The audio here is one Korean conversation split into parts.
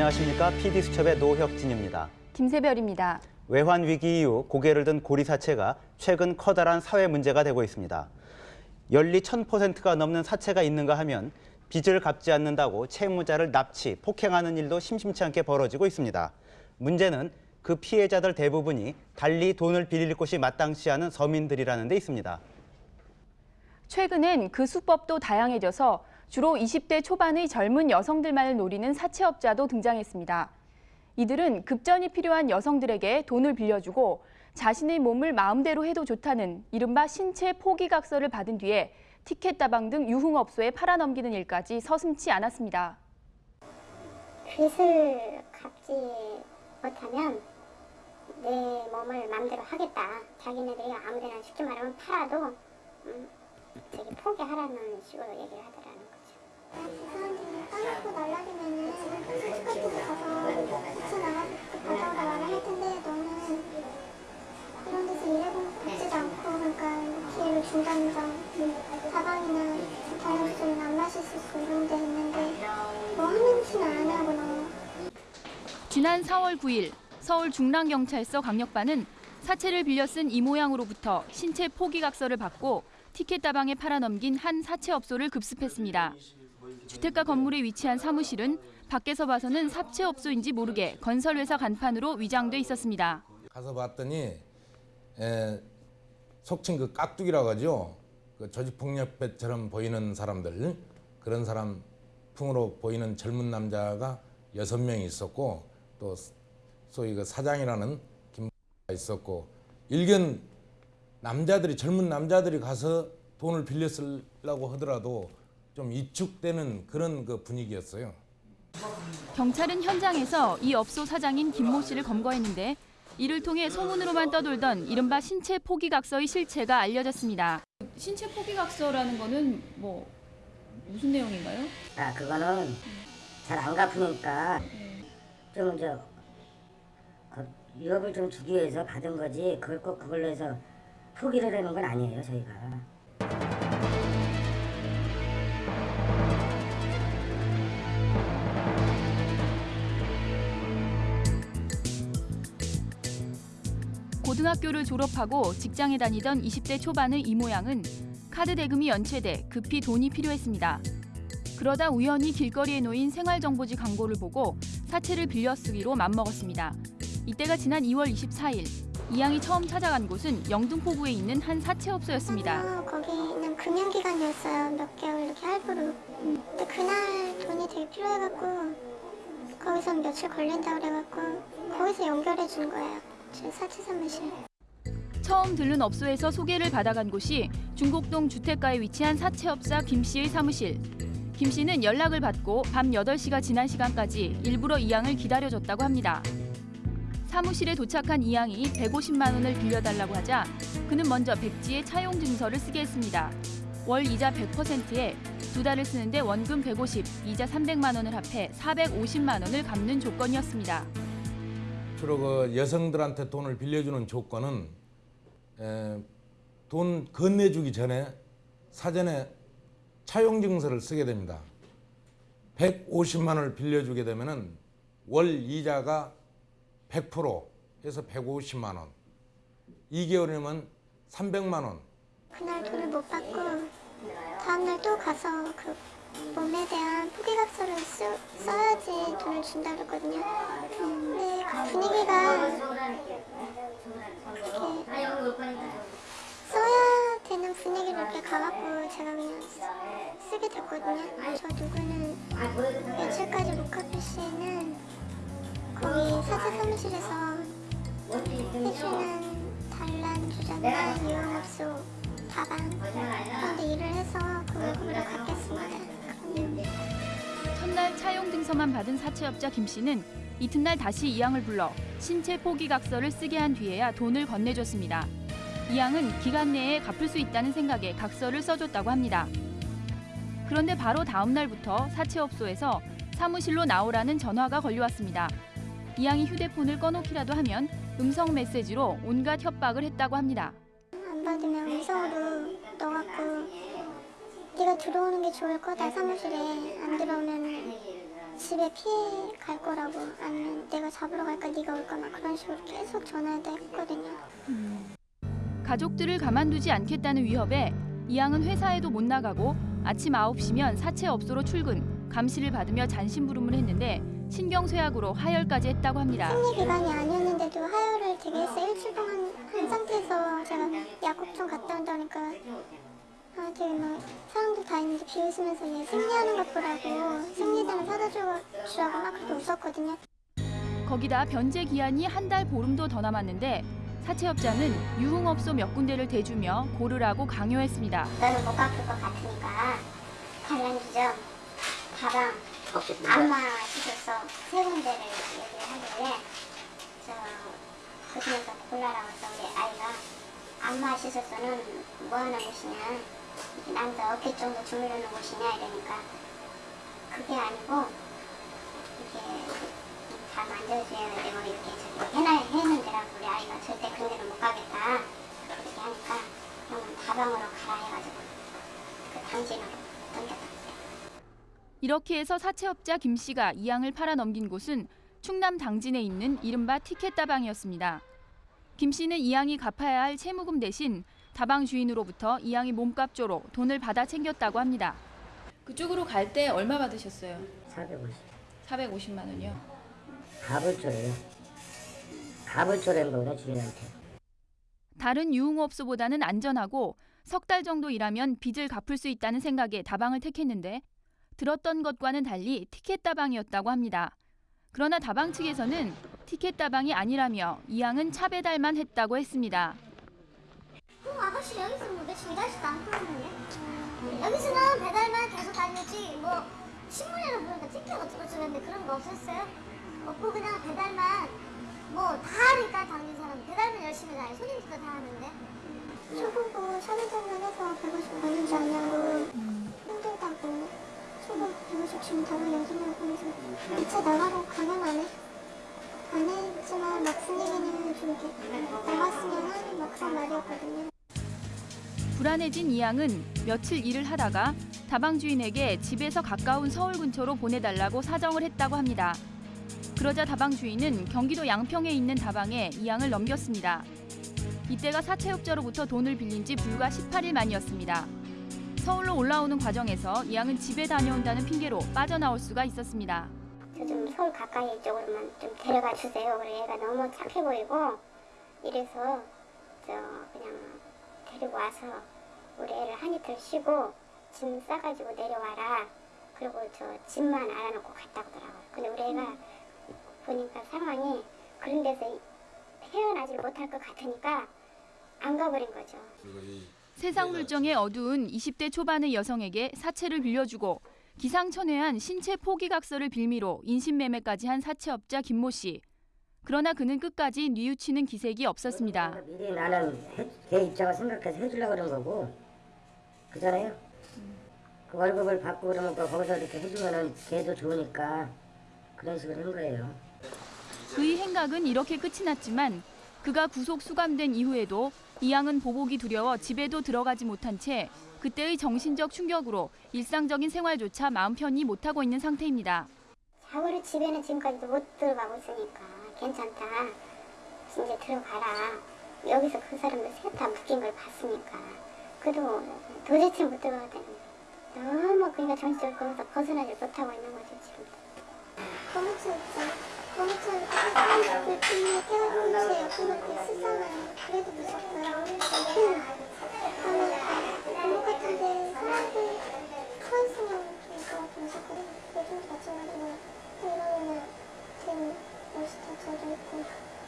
안녕하십니까. PD수첩의 노혁진입니다. 김세별입니다. 외환 위기 이후 고개를 든 고리 사채가 최근 커다란 사회 문제가 되고 있습니다. 연리 1000%가 넘는 사채가 있는가 하면 빚을 갚지 않는다고 채무자를 납치, 폭행하는 일도 심심치 않게 벌어지고 있습니다. 문제는 그 피해자들 대부분이 달리 돈을 빌릴 곳이 마땅치 않은 서민들이라는 데 있습니다. 최근엔 그 수법도 다양해져서 주로 20대 초반의 젊은 여성들만을 노리는 사채업자도 등장했습니다. 이들은 급전이 필요한 여성들에게 돈을 빌려주고 자신의 몸을 마음대로 해도 좋다는 이른바 신체 포기각서를 받은 뒤에 티켓 다방 등 유흥업소에 팔아넘기는 일까지 서슴지 않았습니다. 빚을 갚지 못하면 내 몸을 마음대로 하겠다. 자기네들이 아무데나 쉽게 말하면 팔아도 음, 저기 포기하라는 식으로 얘기를 하더라 지난 4월 9일 서울 중랑경찰서 강력반은 사채를 빌려 쓴 이 모양으로부터 신체 포기각서를 받고 티켓 다방에 팔아넘긴 한 사채업소를 급습했습니다. 주택가 건물에 위치한 사무실은 밖에서 봐서는 사채업소인지 모르게 건설회사 간판으로 위장돼 있었습니다. 가서 봤더니 에, 속칭 그 깍두기라고 하죠. 그 조직폭력배처럼 보이는 사람들 그런 사람 풍으로 보이는 젊은 남자가 여섯 명이 있었고 또 소위 그 사장이라는 김가 있었고 일견 남자들이 젊은 남자들이 가서 돈을 빌려 쓰려고 하더라도 좀 이축되는 그런 그 분위기였어요. 경찰은 현장에서 이 업소 사장인 김모 씨를 검거했는데 이를 통해 소문으로만 떠돌던 이른바 신체 포기각서의 실체가 알려졌습니다. 신체 포기각서라는 거는 뭐 무슨 내용인가요? 아 그거는 잘 안 갚으니까 좀 이제 그 유업을 좀 주기 위해서 받은 거지 그걸 꼭 그걸로 해서 포기를 하는 건 아니에요 저희가. 고등학교를 졸업하고 직장에 다니던 20대 초반의 이 모양은 카드 대금이 연체돼 급히 돈이 필요했습니다. 그러다 우연히 길거리에 놓인 생활정보지 광고를 보고 사채를 빌려 쓰기로 맘먹었습니다. 이때가 지난 2월 24일 이양이 처음 찾아간 곳은 영등포구에 있는 한 사채업소였습니다. 어, 거기는 금연기간이었어요. 몇 개월 이렇게 할부로. 근데 그날 돈이 되게 필요해갖고 거기서 며칠 걸린다 그래갖고 거기서 연결해 준 거예요. 제 사채 사무실. 처음 들른 업소에서 소개를 받아간 곳이 중곡동 주택가에 위치한 사채업자 김 씨의 사무실. 김 씨는 연락을 받고 밤 8시가 지난 시간까지 일부러 이양을 기다려줬다고 합니다. 사무실에 도착한 이양이 150만 원을 빌려달라고 하자 그는 먼저 백지에 차용 증서를 쓰게 했습니다. 월 이자 100%에 두 달을 쓰는데 원금 150, 이자 300만 원을 합해 450만 원을 갚는 조건이었습니다. 주로 그 여성들한테 돈을 빌려주는 조건은 에, 돈 건네주기 전에 사전에 차용 증서를 쓰게 됩니다. 150만 원을 빌려주게 되면 은 월 이자가 100% 해서 150만 원. 2개월이면 300만 원. 그날 돈을 못 받고 다음날 또 가서 그 몸에 대한 포기각서를 쓰, 써야지 돈을 준다 그랬거든요. 근데 그 분위기가 이렇게 써야 되는 분위기로 이렇게 가갖고 제가 그냥 쓰, 쓰게 됐거든요. 저 누구는 며칠까지 못 갚을 시에는 거기 사채 사무실에서 해주는 단란 주점이나 유흥업소 다방 그런 데 서만 받은 사채업자 김 씨는 이튿날 다시 이 양을 불러 신체 포기각서를 쓰게 한 뒤에야 돈을 건네줬습니다. 이 양은 기간 내에 갚을 수 있다는 생각에 각서를 써줬다고 합니다. 그런데 바로 다음 날부터 사채업소에서 사무실로 나오라는 전화가 걸려왔습니다. 이 양이 휴대폰을 꺼놓기라도 하면 음성 메시지로 온갖 협박을 했다고 합니다. 안 받으면 음성으로 넣어갖고 네가 들어오는 게 좋을 거다 사무실에 안 들어오면 집에 피해 갈 거라고 아니면 내가 잡으러 갈까 네가 올까 막 그런 식으로 계속 전화도 했거든요. 가족들을 가만두지 않겠다는 위협에 이양은 회사에도 못 나가고 아침 9시면 사채업소로 출근, 감시를 받으며 잔심부름을 했는데 신경쇠약으로 하혈까지 했다고 합니다. 생리 기간이 아니었는데도 하혈을 되게 해서 일주일 동안 한 상태에서 제가 약국 좀 갔다 온다니까 아 되게 막 사람들 다 있는데 비웃으면서 얘 생리하는 것 보라고 생리대는 사다 주- 주라고 막 그렇게 웃었거든요. 거기다 변제 기한이 한 달 보름도 더 남았는데 사채업자는 유흥업소 몇 군데를 대주며 고르라고 강요했습니다. 너는 못 갚을 것 같으니까 관련주점, 가방, 안마 시켜서 세 군데를 얘기를 하길래 저 그중에서 골라라고 해서 우리 아이가 안마 시설소는 뭐 하는 곳이냐 남자 어깨 정도 주무르는 곳이냐 이러니까 그게 아니고 이게 다 만져줘야 되고 이렇게 저기 해놔 했는데라고 우리 아이가 절대 그런 데는 못 가겠다 그렇게 하니까 그러면 다방으로 가라 해가지고 그 당진으로 던졌다. 이렇게 해서 사채업자 김 씨가 이 양을 팔아 넘긴 곳은 충남 당진에 있는 이른바 티켓 다방이었습니다. 김 씨는 이 양이 갚아야 할 채무금 대신 다방 주인으로부터 이양이 몸값조로 돈을 받아 챙겼다고 합니다. 그쪽으로 갈 때 얼마 받으셨어요? 450. 450만 원이요. 가불초래요. 가불초래인 거구나 주인한테. 다른 유흥업소보다는 안전하고 석 달 정도 일하면 빚을 갚을 수 있다는 생각에 다방을 택했는데 들었던 것과는 달리 티켓 다방이었다고 합니다. 그러나 다방 측에서는 티켓 다방이 아니라며 이양은 차 배달만 했다고 했습니다. 어, 아가씨 여기서 뭐 며칠 일하지도 않고 있는데 여기서는 배달만 계속 다녔지 뭐 신문이나 보니까 티켓 어쩌고 저쩌는데 그런 거 없었어요? 없고 그냥 배달만 뭐 다 하니까 당진 사람 배달만 열심히 다니 손님들도 다 하는데 초보고 샤넬장만 해서 150 버는지 아냐고 힘들다고 초보 150 주면 다른 여자냐고 해서 이차 나가고 강연 안 해? 안 했지만 막상 얘기는 좀 이렇게 나갔으면 하는 막 그런 말이었거든요 불안해진 이양은 며칠 일을 하다가 다방 주인에게 집에서 가까운 서울 근처로 보내달라고 사정을 했다고 합니다. 그러자 다방 주인은 경기도 양평에 있는 다방에 이양을 넘겼습니다. 이때가 사채업자로부터 돈을 빌린 지 불과 18일 만이었습니다. 서울로 올라오는 과정에서 이양은 집에 다녀온다는 핑계로 빠져나올 수가 있었습니다. 저 좀 서울 가까이 쪽으로만 좀 데려가 주세요. 그래 얘가 너무 착해 보이고 이래서 저 그냥 데리고 와서 우리 애를 한 이틀 쉬고 짐 싸가지고 내려와라. 그리고 저 집만 알아놓고 갔다 오더라고요. 근데 우리 애가 보니까 상황이 그런 데서 헤어나질 못할 것 같으니까 안 가버린 거죠. 세상 물정에 어두운 20대 초반의 여성에게 사채를 빌려주고 기상천외한 신체 포기각서를 빌미로 인신매매까지 한 사채업자 김모 씨. 그러나 그는 끝까지 뉘우치는 기색이 없었습니다. 미리 나는 해, 걔 입장을 생각해서 해주려고 그런 거고 그잖아요. 그 월급을 받고 그러면 그 거기서 이렇게 해주면은 걔도 좋으니까 그런 식으로 한 거예요. 그의 행각은 이렇게 끝이 났지만 그가 구속 수감된 이후에도 이양은 보복이 두려워 집에도 들어가지 못한 채 그때의 정신적 충격으로 일상적인 생활조차 마음 편히 못하고 있는 상태입니다. 자고를 집에는 지금까지도 못 들어가고 있으니까 괜찮다. 이제 들어가라. 여기서 그 사람들 셋 다 묶인 걸 봤으니까. 그래도 도대체 못 들어가다니. 너무 그러니까 정신적으로 거기서 벗어나지 못하고 있는 거죠 지금. 고무줄 있죠. 고무줄 그 뒤에 태워놓은 채 그것도 수상한 그래도 이러면은 지금 옷이 다 젖어 있고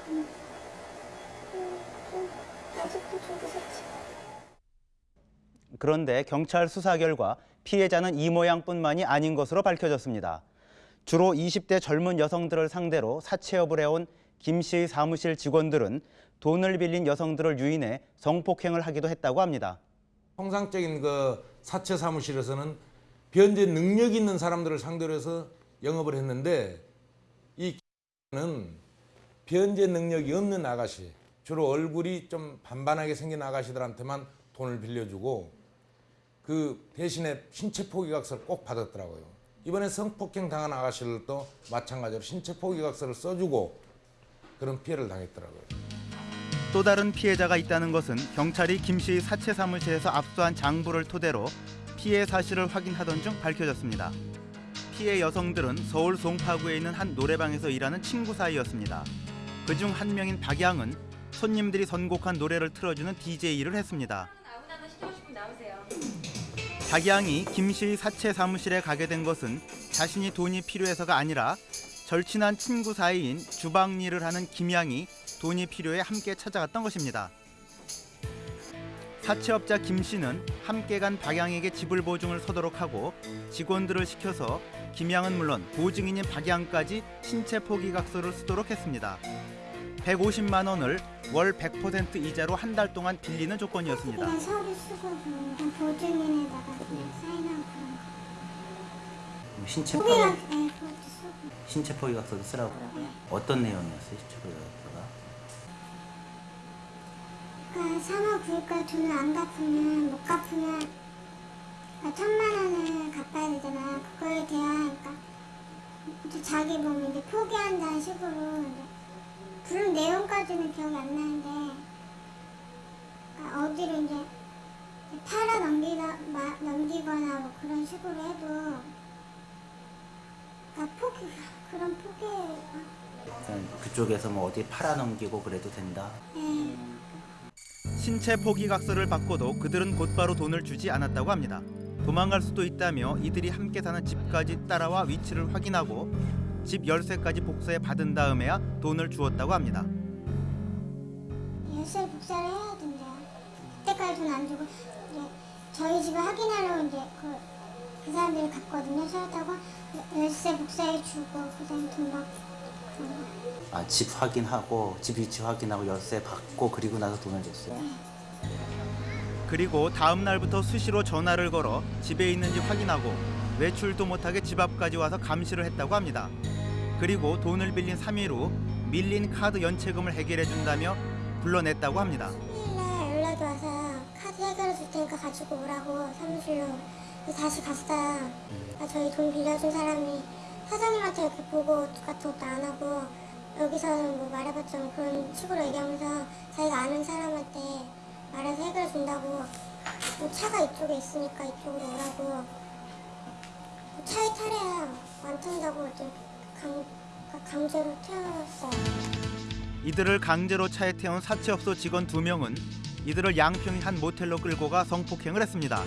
음, 음, 좀 아직도 좀 무섭지. 그런데 경찰 수사 결과 피해자는 이 모양뿐만이 아닌 것으로 밝혀졌습니다. 주로 20대 젊은 여성들을 상대로 사채업을 해온 김 씨의 사무실 직원들은 돈을 빌린 여성들을 유인해 성폭행을 하기도 했다고 합니다. 통상적인 그 사채 사무실에서는 변제 능력 있는 사람들을 상대로 해서 영업을 했는데 이 는 변제 능력이 없는 아가씨, 주로 얼굴이 좀 반반하게 생긴 아가씨들한테만 돈을 빌려주고 그 대신에 신체 포기각서를 꼭 받았더라고요. 이번에 성폭행 당한 아가씨들도 마찬가지로 신체 포기각서를 써주고 그런 피해를 당했더라고요. 또 다른 피해자가 있다는 것은 경찰이 김 씨의 사채 사무실에서 압수한 장부를 토대로 피해 사실을 확인하던 중 밝혀졌습니다. 피해 여성들은 서울 송파구에 있는 한 노래방에서 일하는 친구 사이였습니다. 그중 한 명인 박양은 손님들이 선곡한 노래를 틀어주는 DJ를 했습니다. 박양이 김 씨의 사채 사무실에 가게 된 것은 자신이 돈이 필요해서가 아니라 절친한 친구 사이인 주방 일을 하는 김양이 돈이 필요해 함께 찾아갔던 것입니다. 사채업자 김 씨는 함께 간 박양에게 지불 보증을 서도록 하고 직원들을 시켜서 김양은 물론 보증인인 박양까지 신체 포기 각서를 쓰도록 했습니다. 150만 원을 월 100% 이자로 한 달 동안 빌리는 조건이었습니다. 그냥 서류 쓰고 그냥 보증인에다가 그냥 사인하고 그런 거. 신체 포기가 네. 신체 포기 각서도 쓰라고 어떤 내용이었어요? 신체 포기 각서가? 그러니까 3억 구일까 돈을 안 갚으면 못 갚으면 그러니까 천만 원을 갚아야 되잖아. 그거에 대한 그러니까 자기 몸이 이제 포기한다는 식으로 이제 부른 내용까지는 기억이 안 나는데 그러니까 어디로 이제 팔아 넘기다 마, 넘기거나 뭐 그런 식으로 해도 그러니까 포기 그런 포기 그쪽에서 뭐 어디 팔아 넘기고 그래도 된다. 예. 신체 포기각서를 받고도 그들은 곧바로 돈을 주지 않았다고 합니다. 도망갈 수도 있다며 이들이 함께 사는 집까지 따라와 위치를 확인하고 집 열쇠까지 복사해 받은 다음에야 돈을 주었다고 합니다. 열쇠 복사를 해야 된대요. 그때까지 돈 안 주고 이제 저희 집에 확인하러 이제 그, 그 사람들이 갔거든요. 찾았다고 열쇠 복사해 주고 그다음 돈 받고 그런 거. 아, 집 확인하고 집 위치 확인하고 열쇠 받고 그리고 나서 돈을 줬어요. 그리고 다음 날부터 수시로 전화를 걸어 집에 있는지 확인하고 외출도 못하게 집 앞까지 와서 감시를 했다고 합니다. 그리고 돈을 빌린 3일 후 밀린 카드 연체금을 해결해 준다며 불러냈다고 합니다. 일요일날 연락이 와서 카드 해결해 줄 테니까 가지고 오라고 사무실로 다시 갔어요. 그러니까 저희 돈 빌려준 사람이 사장님한테 이렇게 보고 같은 것도 안 하고 여기서는 뭐 말해봤자 뭐 그런 식으로 얘기하면서 자기가 아는 사람한테 말해서 해결해 준다고 뭐 차가 이쪽에 있으니까 이쪽으로 오라고 뭐 차에 타래야 안 탄다고 이제 강, 강제로 태웠어요. 이들을 강제로 차에 태운 사채업소 직원 두 명은 이들을 양평의 한 모텔로 끌고 가 성폭행을 했습니다.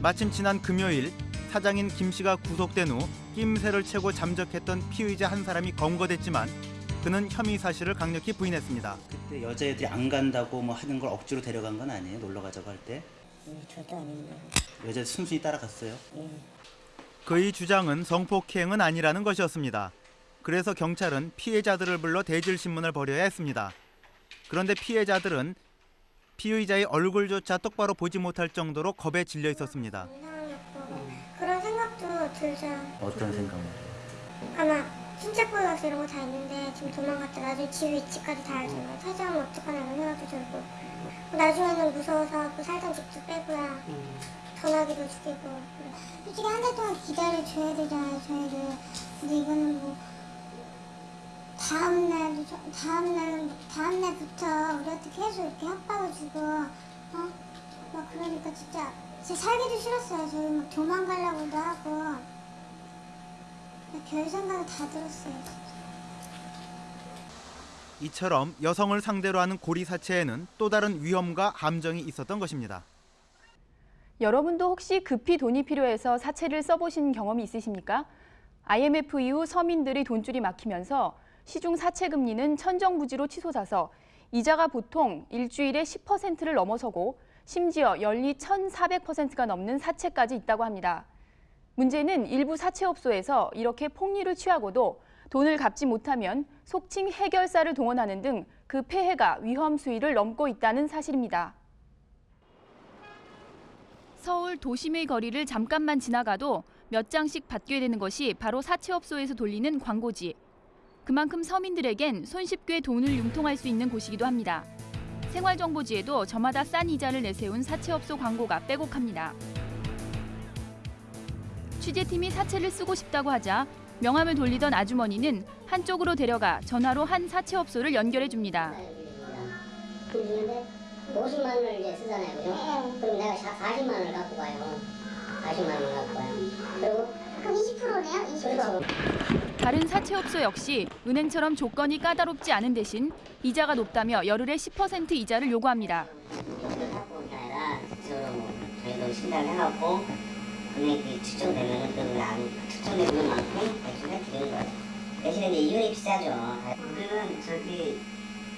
마침 지난 금요일 사장인 김 씨가 구속된 후 낌새를 채고 잠적했던 피의자 한 사람이 검거됐지만 그는 혐의 사실을 강력히 부인했습니다. 그때 여자애들이 안 간다고 뭐 하는 걸 억지로 데려간 건 아니에요? 놀러 가자고 할 때? 예, 절대 아닙니다. 여자 순순히 따라갔어요? 예. 그의 주장은 성폭행은 아니라는 것이었습니다. 그래서 경찰은 피해자들을 불러 대질 신문을 벌여야 했습니다. 그런데 피해자들은 피의자의 얼굴조차 똑바로 보지 못할 정도로 겁에 질려 있었습니다. 이상하고 그런 생각도 들죠. 어떤 생각을? 아마 신체 포기가서 이런 거 다 있는데 지금 도망갔다 나중에 집 위치까지 다 알잖아요. 찾아오면 어떡하나 이런 생각도 들고. 나중에는 무서워서 그 살던 집도 빼고야 전화기도 죽이고. 솔직히 한 달 동안 기다려줘야 되잖아요 저희를 근데 이거는 뭐 다음 날도 저- 다음 날 다음 날부터 우리한테 계속 이렇게 협박을 주고 어? 막 그러니까 진짜 진짜 살기도 싫었어요. 저희 막 도망가려고도 하고 별 생각이 다 들었어요. 이처럼 여성을 상대로 하는 고리 사체에는 또 다른 위험과 함정이 있었던 것입니다. 여러분도 혹시 급히 돈이 필요해서 사채를 써보신 경험이 있으십니까? IMF 이후 서민들의 돈줄이 막히면서 시중 사채 금리는 천정부지로 치솟아서 이자가 보통 일주일에 10%를 넘어서고 심지어 연리 1,400%가 넘는 사채까지 있다고 합니다. 문제는 일부 사채업소에서 이렇게 폭리를 취하고도 돈을 갚지 못하면 속칭 해결사를 동원하는 등 그 폐해가 위험 수위를 넘고 있다는 사실입니다. 서울 도심의 거리를 잠깐만 지나가도 몇 장씩 받게 되는 것이 바로 사채업소에서 돌리는 광고지. 그만큼 서민들에겐 손쉽게 돈을 융통할 수 있는 곳이기도 합니다. 생활정보지에도 저마다 싼 이자를 내세운 사채업소 광고가 빼곡합니다. 취재팀이 사채를 쓰고 싶다고 하자 명함을 돌리던 아주머니는 한쪽으로 데려가 전화로 한 사채업소를 연결해 줍니다. 그러는데 50만 원을 이제 쓰잖아요, 그죠? 그럼 내가 40만 원을 갖고 가요. 40만 원을 갖고 가요. 그리고 그럼 20%네요? 20%. 그래서 다른 사채업소 역시 은행처럼 조건이 까다롭지 않은 대신 이자가 높다며 열흘에 10% 이자를 요구합니다. 저희도 신당을 해갖고 금액이 측정되면 그 안, 측정된 금액만큼 대출해 드리는 거죠. 대신에 이제 이윤이 비싸죠. 우리는 저기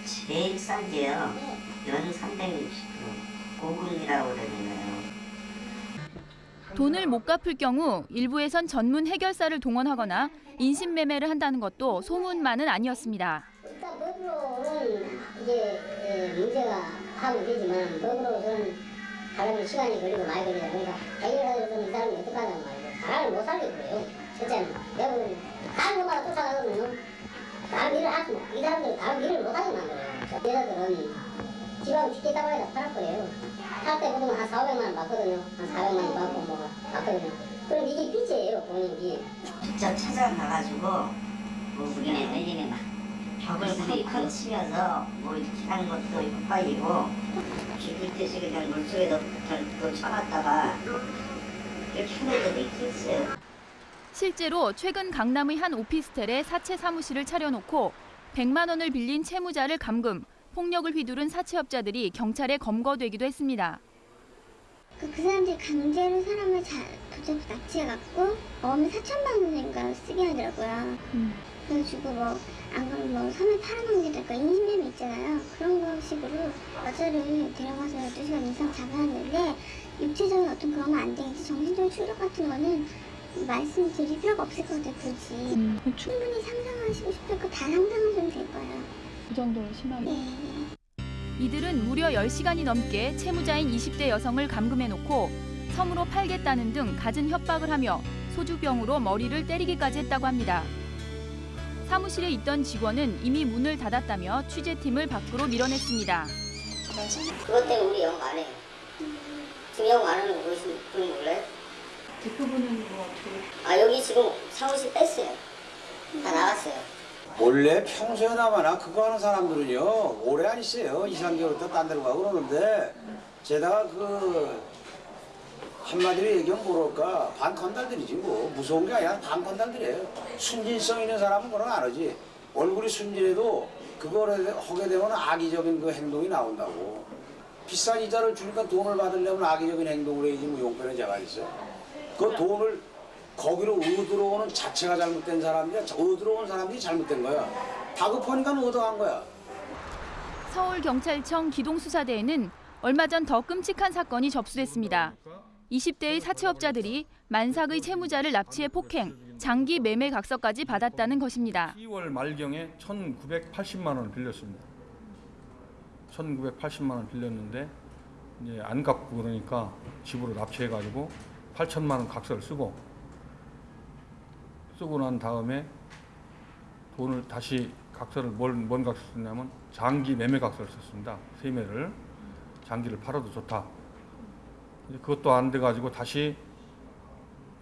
제일 싼 게요. 연 360%. 고금이라고 되는 거예요. 돈을 못 갚을 경우 일부에선 전문 해결사를 동원하거나 인신매매를 한다는 것도 소문만은 아니었습니다. 법으로는 이게 에, 문제가 하면 되지만 법으로는 사람이 시간이 걸리고 많이 걸리다 보니까 해결하려면 이 사람이 어떻게 하냐고 말이죠. 사람을 못 살리고 그래요. 실제는 여러분 다른 것마다 쫓아가면 다른 일을 하지 못, 이 사람들은 다른 일을 못하게 만들어요. 여자들은 지방 쉽게 따라가다 팔았거래요. 팔때 보통 한 4, 500만 원 받거든요. 한 400만 원 받고 뭐 받거든요. 그럼 이게 빚이에요, 본인 빚. 직접 찾아가가지고 뭐 우리네 내리면 막 벽을 쿵쿵 치면서 뭐 이렇게 하는 것도 헷갈리고 죽을 듯이 그냥 물속에 또, 또 쳐놨다가 이렇게 하는 것도 있겠어요. 실제로 최근 강남의 한 오피스텔에 사채 사무실을 차려놓고 100만 원을 빌린 채무자를 감금, 폭력을 휘두른 사채업자들이 경찰에 검거되기도 했습니다. 그, 그 사람들이 강제로 사람을 자, 붙잡고 납치해갖고 어음에 4천만 원인가 쓰게 하더라고요. 그 래가지고 뭐, 안 그러면 뭐 섬에 팔아넘기달까 인신매매 있잖아요. 그런 거 식으로 여자를 데려가서 12시간 이상 잡아놨는데 육체적인 어떤 그러면 안 되겠지. 정신적인 충격 같은 거는 말씀드릴 필요가 없을 것 같아요, 굳이. 충분히 상상하시고 싶을 거다 상상하시면 될 거예요. 그 정도로 심하게. 네. 이들은 무려 10시간이 넘게 채무자인 20대 여성을 감금해놓고 섬으로 팔겠다는 등 갖은 협박을 하며 소주병으로 머리를 때리기까지 했다고 합니다. 사무실에 있던 직원은 이미 문을 닫았다며 취재팀을 밖으로 밀어냈습니다. 그것 때문에 우리 영업 안 해요. 지금 영업 안 하는 거 보이시, 분 몰라요? 대표분은 뭐 어떻게? 아 여기 지금 사무실 뺐어요. 다 나갔어요. 원래 평소에나마나 그거 하는 사람들은요 오래 안 있어요 2, 3개월 또 딴 데로 가고 그러는데 게다가 그 한마디로 얘기하면 뭐랄까 반건달들이지 뭐 무서운 게 아니라 반건달들이에요 순진성 있는 사람은 그런 거안 하지 얼굴이 순진해도 그거를 하게 되면 악의적인 그 행동이 나온다고 비싼 이자를 주니까 돈을 받으려면 악의적인 행동을 해야지 뭐 용변은 제가 있어요 그 돈을 거기로 얻으러오는 자체가 잘못된 사람이야. 얻으러온 사람들이 잘못된 거야. 다급하니까 얻어간 거야. 서울경찰청 기동수사대에는 얼마 전 더 끔찍한 사건이 접수됐습니다. 20대의 사채업자들이 만삭의 채무자를 납치해 폭행, 장기 매매 각서까지 받았다는 것입니다. 10월 말경에 1,980만 원을 빌렸습니다. 1,980만 원 빌렸는데 이제 안 갚고 그러니까 집으로 납치해가지고 8천만 원 각서를 쓰고 쓰고 난 다음에 돈을 다시 각서를 뭘, 뭔 각서 썼냐면 장기 매매 각서를 썼습니다. 세매를 장기를 팔아도 좋다. 그것도 안 돼가지고 다시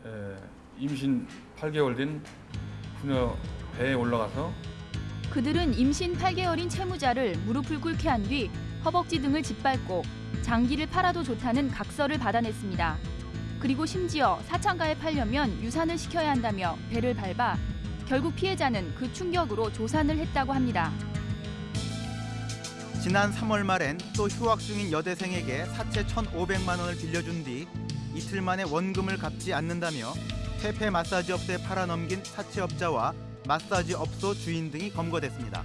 에, 임신 8개월 된 부녀 배에 올라가서 그들은 임신 8개월인 채무자를 무릎을 꿇게 한 뒤 허벅지 등을 짓밟고 장기를 팔아도 좋다는 각서를 받아냈습니다. 그리고 심지어 사창가에 팔려면 유산을 시켜야 한다며 배를 밟아 결국 피해자는 그 충격으로 조산을 했다고 합니다. 지난 3월 말엔 또 휴학 중인 여대생에게 사채 1,500만 원을 빌려준 뒤 이틀 만에 원금을 갚지 않는다며 퇴폐 마사지 업소에 팔아넘긴 사채업자와 마사지 업소 주인 등이 검거됐습니다.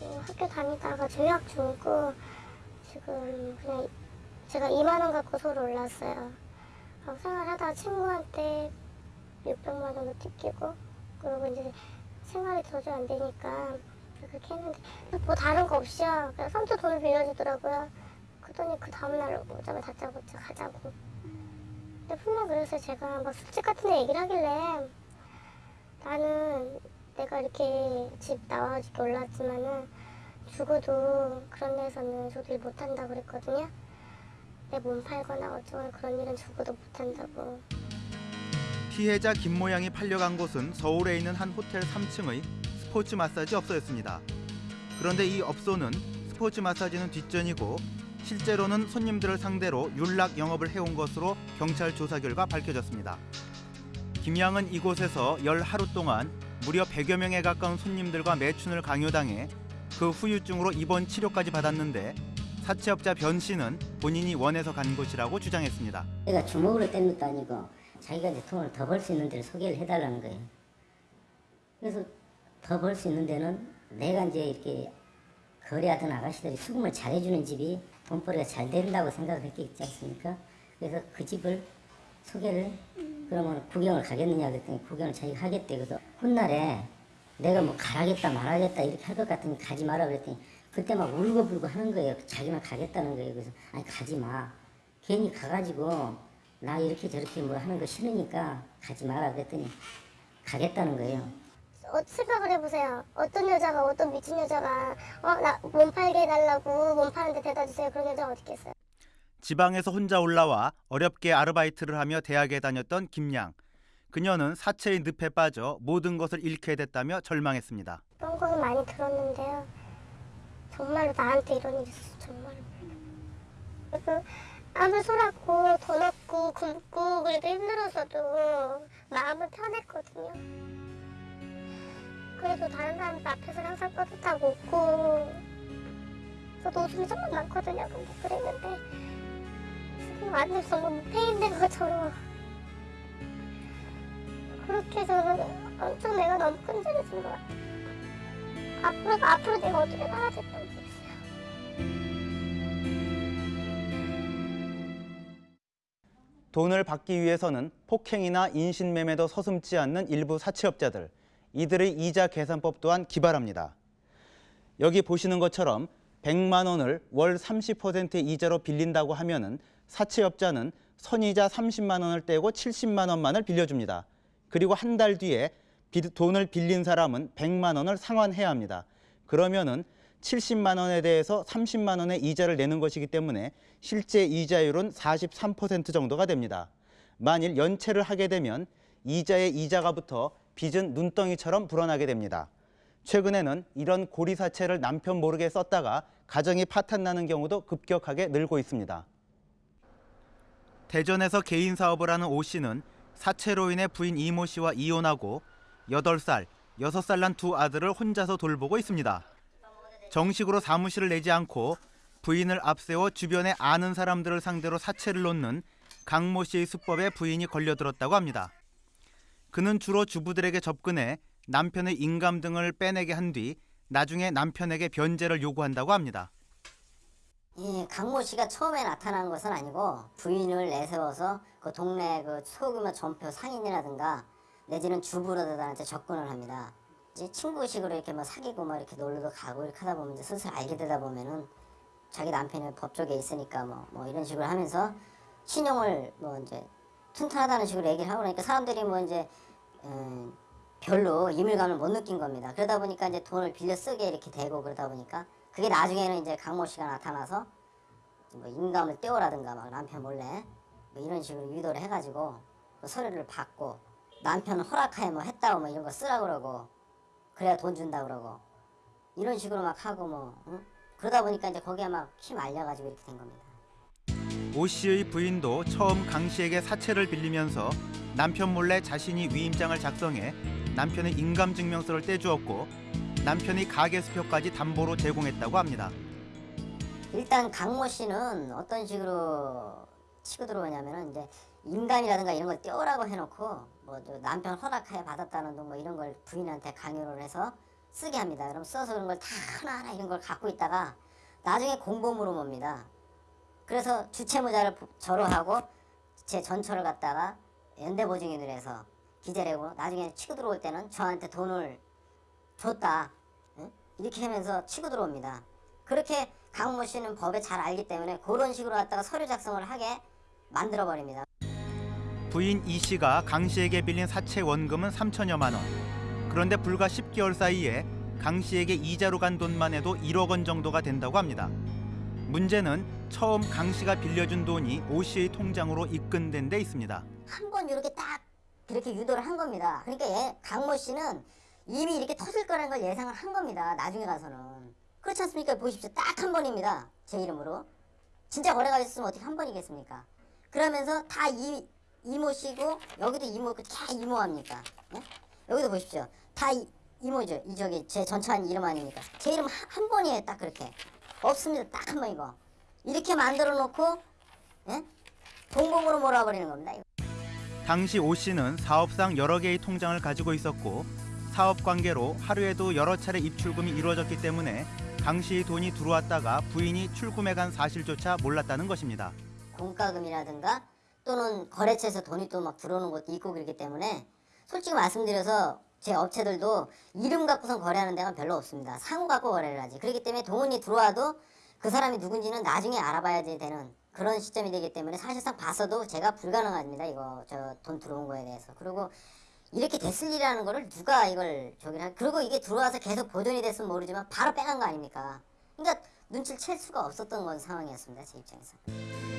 그 학교 다니다가 조약 중고 지금 그냥 제가 2만 원 갖고 서울 올랐어요. 어, 생활하다가 친구한테 600만 원을 뜯기고 그리고 이제 생활이 도저히 안 되니까 그렇게 했는데 뭐 다른 거 없이요. 그냥 선뜻 돈을 빌려주더라고요. 그랬더니 그 다음날 오자마자 다짜고짜 가자고. 근데 분명 그래서 제가 막 술집 같은 데 얘기를 하길래 나는 내가 이렇게 집 나와가지고 올랐지만은 죽어도 그런 데서는 저도 못한다 그랬거든요. 내 몸 팔거나 어쩌거나 그런 일은 죽어도 못한다고. 피해자 김 모양이 팔려간 곳은 서울에 있는 한 호텔 3층의 스포츠 마사지 업소였습니다. 그런데 이 업소는 스포츠 마사지는 뒷전이고 실제로는 손님들을 상대로 윤락 영업을 해온 것으로 경찰 조사 결과 밝혀졌습니다. 김양은 이곳에서 열 하루 동안 무려 100여 명에 가까운 손님들과 매춘을 강요당해 그 후유증으로 입원 치료까지 받았는데 사채업자 변 씨는 본인이 원해서 간 곳이라고 주장했습니다. 내가 주먹으로 뗀 것도 아니고 자기가 이제 돈을 더 벌 수 있는 데를 소개를 해달라는 거예요. 그래서 더 벌 수 있는 데는 내가 이제 이렇게 거래하던 아가씨들이 수금을 잘해주는 집이 돈벌이가 잘 된다고 생각을 했겠지 않습니까? 그래서 그 집을 소개를 그러면 구경을 가겠느냐 그랬더니 구경을 자기가 하겠대. 그래서 훗날에 내가 뭐 가라겠다 말하겠다 이렇게 할 것 같으니 가지 마라 그랬더니 그때 막 울고불고 하는 거예요. 자기만 가겠다는 거예요. 그래서 아니 가지 마. 괜히 가가지고 나 이렇게 저렇게 뭐 하는 거 싫으니까 가지 마라 그랬더니 가겠다는 거예요. 어, 생각을 해보세요. 어떤 여자가 어떤 미친 여자가 어 나 몸 팔게 해달라고 몸 파는데 대다 주세요. 그런 여자 어디 있겠어요? 지방에서 혼자 올라와 어렵게 아르바이트를 하며 대학에 다녔던 김양. 그녀는 사채의 늪에 빠져 모든 것을 잃게 됐다며 절망했습니다. 거는 많이 들었는데요. 정말로 나한테 이런 일이 있었어 정말로. 그 아무 소랗고 돈 없고 굶고 그래도 힘들어서도 마음은 편했거든요. 그래도 다른 사람들 앞에서 항상 뿌듯하고 웃고 저도 웃음이 정말 많거든요. 근데 그랬는데 지금 완전 정말 무패인된 것처럼 그렇게 해서 엄청 내가 너무 끈질겨진 것 같아요. 앞으로 앞으로 내가 어떻게 살아야 될지 모르겠어요. 돈을 받기 위해서는 폭행이나 인신매매도 서슴지 않는 일부 사채업자들. 이들의 이자 계산법 또한 기발합니다. 여기 보시는 것처럼 100만 원을 월 30%의 이자로 빌린다고 하면 은 사채업자는 선이자 30만 원을 떼고 70만 원만을 빌려줍니다. 그리고 한 달 뒤에 비- 돈을 빌린 사람은 100만 원을 상환해야 합니다. 그러면 은 70만 원에 대해서 30만 원의 이자를 내는 것이기 때문에 실제 이자율은 43% 정도가 됩니다. 만일 연체를 하게 되면 이자의 이자가 붙어 빚은 눈덩이처럼 불어나게 됩니다. 최근에는 이런 고리사채를 남편 모르게 썼다가 가정이 파탄나는 경우도 급격하게 늘고 있습니다. 대전에서 개인 사업을 하는 오 씨는 사채로 인해 부인 이모 씨와 이혼하고 8살, 6살 난 두 아들을 혼자서 돌보고 있습니다. 정식으로 사무실을 내지 않고 부인을 앞세워 주변에 아는 사람들을 상대로 사채를 놓는 강모 씨의 수법에 부인이 걸려들었다고 합니다. 그는 주로 주부들에게 접근해 남편의 인감 등을 빼내게 한 뒤 나중에 남편에게 변제를 요구한다고 합니다. 이 강모 씨가 처음에 나타난 것은 아니고 부인을 내세워서 그 동네 그 소규모 전표 상인이라든가 내지는 주부로들한테 접근을 합니다. 이제 친구식으로 이렇게 뭐 사귀고 뭐 이렇게 놀러도 가고 이렇게 하다 보면 이제 슬슬 알게 되다 보면은 자기 남편이 법 쪽에 있으니까 뭐, 뭐 이런 식으로 하면서 신용을 뭐 이제 튼튼하다는 식으로 얘기를 하고 그러니까 사람들이 뭐 이제 음, 별로 이물감을 못 느낀 겁니다. 그러다 보니까 이제 돈을 빌려 쓰게 이렇게 되고 그러다 보니까 그게 나중에는 이제 강모 씨가 나타나서 뭐 인감을 떼오라든가 막 남편 몰래 뭐 이런 식으로 유도를 해가지고 그 서류를 받고 남편 허락하에 뭐 했다고 뭐 이런 거 쓰라 그러고 그래야 돈 준다 그러고 이런 식으로 막 하고 뭐 응? 그러다 보니까 이제 거기에 막 힘 알려가지고 이렇게 된 겁니다. 오 씨의 부인도 처음 강 씨에게 사채를 빌리면서 남편 몰래 자신이 위임장을 작성해 남편의 인감증명서를 떼주었고 남편이 가계 수표까지 담보로 제공했다고 합니다. 일단 강모 씨는 어떤 식으로 치고 들어오냐면은 이제 인감이라든가 이런 걸 떼오라고 해놓고 뭐저 남편 허락하에 받았다는 둥 뭐 이런 걸 부인한테 강요를 해서 쓰게 합니다. 그럼 써서 그런 걸 다 하나하나 이런 걸 갖고 있다가 나중에 공범으로 봅니다. 그래서 주채무자를 부- 절호하고 제 전처를 갖다가 연대보증인을 해서 기재하고 나중에 치고 들어올 때는 저한테 돈을 줬다 응? 이렇게 하면서 치고 들어옵니다. 그렇게 강모 씨는 법에 잘 알기 때문에 그런 식으로 갖다가 서류 작성을 하게 만들어 버립니다. 부인 이 씨가 강 씨에게 빌린 사채 원금은 3천여만 원. 그런데 불과 10개월 사이에 강 씨에게 이자로 간 돈만 해도 1억 원 정도가 된다고 합니다. 문제는 처음 강 씨가 빌려준 돈이 오 씨의 통장으로 입금된 데 있습니다. 한 번 이렇게 딱 그렇게 유도를 한 겁니다. 그러니까 얘, 강모 씨는 이미 이렇게 터질 거라는 걸 예상을 한 겁니다. 나중에 가서는. 그렇지 않습니까? 보십시오. 딱 한 번입니다. 제 이름으로. 진짜 거래가 있으면 어떻게 한 번이겠습니까? 그러면서 다 이, 이모 씨고 여기도 이모 다 이모 합니까? 예? 여기도 보십시오. 다 이, 이모죠. 이 저기 제 전처한 이름 아닙니까? 제 이름 한, 한 번이에요. 딱 그렇게. 없습니다. 딱 한 번이고. 이렇게 만들어 놓고 예? 동봉으로 몰아버리는 겁니다. 이거. 당시 오 씨는 사업상 여러 개의 통장을 가지고 있었고 사업 관계로 하루에도 여러 차례 입출금이 이루어졌기 때문에 강 씨의 돈이 들어왔다가 부인이 출금해 간 사실조차 몰랐다는 것입니다. 공과금이라든가 또는 거래처에서 돈이 또 막 들어오는 것도 있고 그렇기 때문에 솔직히 말씀드려서 제 업체들도 이름 갖고선 거래하는 데가 별로 없습니다. 상호 갖고 거래를 하지. 그렇기 때문에 돈이 들어와도 그 사람이 누군지는 나중에 알아봐야 되는 그런 시점이 되기 때문에 사실상 봐서도 제가 불가능합니다. 이거 저 돈 들어온 거에 대해서. 그리고 이렇게 됐을 일이라는 거를 누가 이걸 저기를 할 그리고 이게 들어와서 계속 보존이 됐으면 모르지만 바로 빼간 거 아닙니까? 그러니까 눈치를 챌 수가 없었던 건 상황이었습니다. 제 입장에서.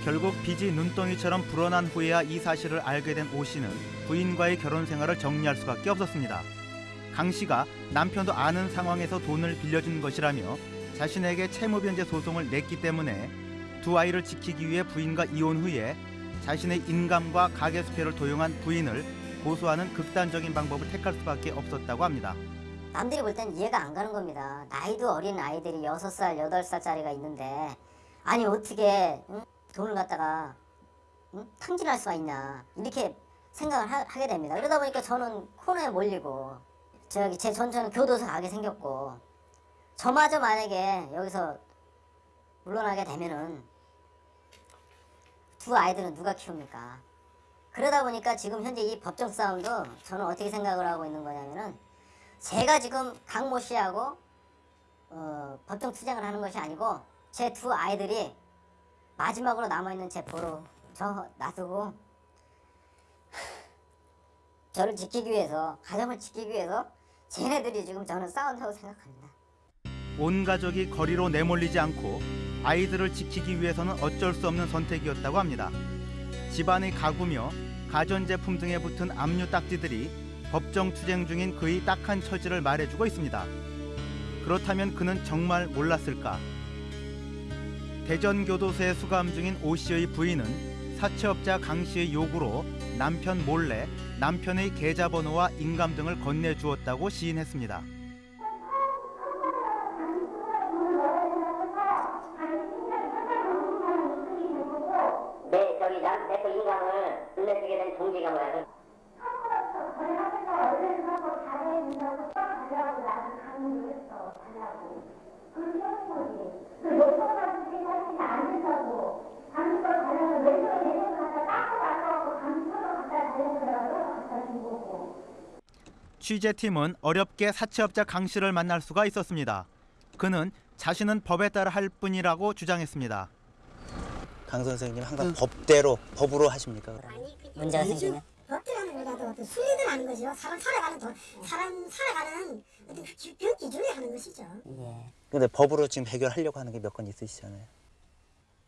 결국 빚이 눈덩이처럼 불어난 후에야 이 사실을 알게 된 오 씨는 부인과의 결혼 생활을 정리할 수밖에 없었습니다. 강 씨가 남편도 아는 상황에서 돈을 빌려준 것이라며 자신에게 채무 변제 소송을 냈기 때문에 두 아이를 지키기 위해 부인과 이혼 후에 자신의 인감과 가계 수표를 도용한 부인을 고소하는 극단적인 방법을 택할 수밖에 없었다고 합니다. 남들이 볼 땐 이해가 안 가는 겁니다. 나이도 어린 아이들이 6살, 8살짜리가 있는데 아니 어떻게 응? 돈을 갖다가 응? 탕진할 수가 있냐 이렇게 생각을 하, 게 됩니다. 그러다 보니까 저는 코너에 몰리고 저기 제 전처는 교도소 가게 생겼고 저마저 만약에 여기서 물러나게 되면은 두 아이들은 누가 키웁니까? 그러다 보니까 지금 현재 이 법정 싸움도 저는 어떻게 생각을 하고 있는 거냐면은 제가 지금 강모 씨하고 어, 법정 투쟁을 하는 것이 아니고 제 두 아이들이 마지막으로 남아있는 제 보로 저 놔두고 저를 지키기 위해서 가정을 지키기 위해서 쟤네들이 지금 저는 싸운다고 생각합니다. 온 가족이 거리로 내몰리지 않고 아이들을 지키기 위해서는 어쩔 수 없는 선택이었다고 합니다. 집안의 가구며 가전제품 등에 붙은 압류 딱지들이 법정 투쟁 중인 그의 딱한 처지를 말해주고 있습니다. 그렇다면 그는 정말 몰랐을까? 대전교도소에 수감 중인 오 씨의 부인은 사채업자 강 씨의 요구로 남편 몰래 남편의 계좌번호와 인감 등을 건네주었다고 시인했습니다. 취재팀은 어렵게 사채업자 강 씨를 만날 수가 있었습니다. 그는 자신은 법에 따라 할 뿐이라고 주장했습니다. 강 선생님 항상 법대로 법으로 하십니까? 문제가 생기면 어떤 순리들 하는 거죠. 사람 살아가는 도, 사람 살아가는 어떤 그 기- 그 기준에 하는 것이죠. 예. 근데 법으로 지금 해결하려고 하는 게 몇 건 있으시잖아요.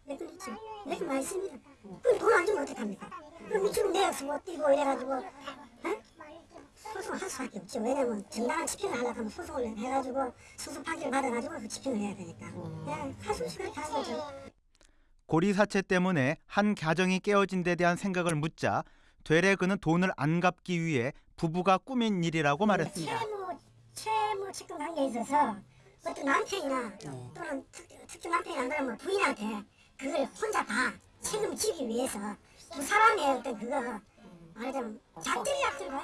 몇번 있죠. 이렇게 많이 씁니다. 그럼 돈안 주면 어떡합니까? 그럼 지금 내역서 못 띄고 이래가지고 어? 소송할 수밖에 없죠. 왜냐면 정당한 집행을 하려고 하면 소송을 해가지고 소송 판결 받아가지고 그 집행을 해야 되니까. 네, 할수 없이 그렇게 하는 거죠. 고리 사채 때문에 한 가정이 깨어진 데 대한 생각을 묻자 되레 그는 돈을 안 갚기 위해 부부가 꾸민 일이라고 말했습니다. 채무 채무 측근 관계에 있어서 어떤 남편이나 또는 특, 특정 남편이 안 그러면 부인한테 그걸 혼자 다 책임을 지기 위해서 두 사람의 어떤 그거 말하자면 작전이 약진 거야.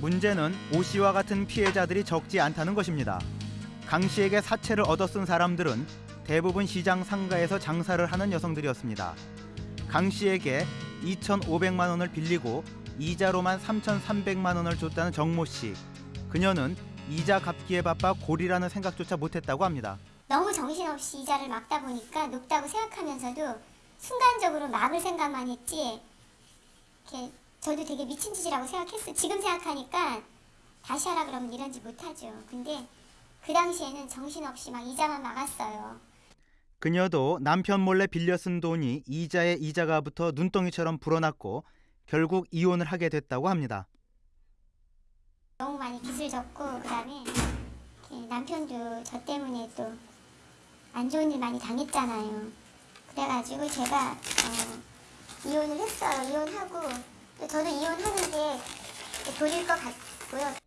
문제는 오 씨와 같은 피해자들이 적지 않다는 것입니다. 강 씨에게 사채를 얻어쓴 사람들은 대부분 시장 상가에서 장사를 하는 여성들이었습니다. 강 씨에게 2,500만 원을 빌리고 이자로만 3,300만 원을 줬다는 정모 씨. 그녀는 이자 갚기에 바빠 고리라는 생각조차 못했다고 합니다. 너무 정신없이 이자를 막다 보니까 높다고 생각하면서도 순간적으로 막을 생각만 했지 이렇게 저도 되게 미친 짓이라고 생각했어요. 지금 생각하니까 다시 하라 그러면 이런지 못하죠. 근데 그 당시에는 정신없이 막 이자만 막았어요. 그녀도 남편 몰래 빌려 쓴 돈이 이자에 이자가 붙어 눈덩이처럼 불어났고 결국 이혼을 하게 됐다고 합니다. 너무 많이 빚을 졌고 그다음에 남편도 저 때문에 또 안 좋은 일 많이 당했잖아요. 그래가지고 제가 어, 이혼을 했어요. 이혼하고 또 저도 이혼하는 게 도릴 것 같고요.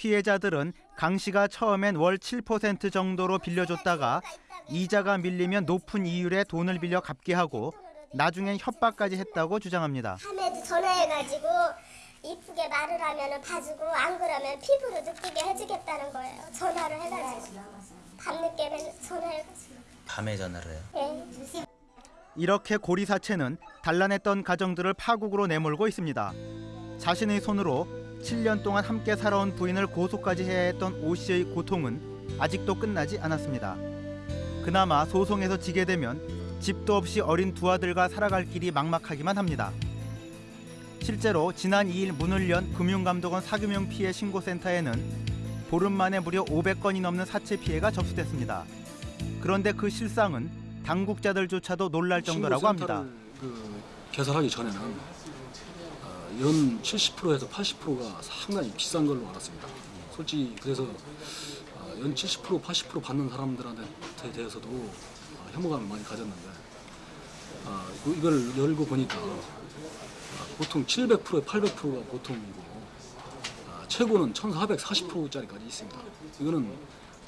피해자들은 강 씨가 처음엔 월 7% 정도로 빌려줬다가 이자가 밀리면 높은 이율의 돈을 빌려 갚게 하고 나중엔 협박까지 했다고 주장합니다. 밤에도 전화해가지고 이쁘게 말을 하면 봐주고 안 그러면 피부로 느끼게 해주겠다는 거예요. 전화를 해가지고 밤늦게 전화해가지고. 밤에 전화를 해요. 예. 이렇게 고리 사채는 단란했던 가정들을 파국으로 내몰고 있습니다. 자신의 손으로 7년 동안 함께 살아온 부인을 고소까지 해야 했던 오 씨의 고통은 아직도 끝나지 않았습니다. 그나마 소송에서 지게 되면 집도 없이 어린 두 아들과 살아갈 길이 막막하기만 합니다. 실제로 지난 2일 문을 연 금융감독원 사규명 피해 신고센터에는 보름 만에 무려 500건이 넘는 사채 피해가 접수됐습니다. 그런데 그 실상은 당국자들조차도 놀랄 정도라고 합니다. 그 개설하기 전에는 어, 연 70%에서 80%가 상당히 비싼 걸로 알았습니다. 솔직히 그래서 어, 연70% 80% 받는 사람들한테 대해서도 어, 혐오감을 많이 가졌는데 어, 그- 이걸 열고 보니까 어, 보통 700%에 800%가 보통이고 아, 최고는 1,440%짜리까지 있습니다. 이거는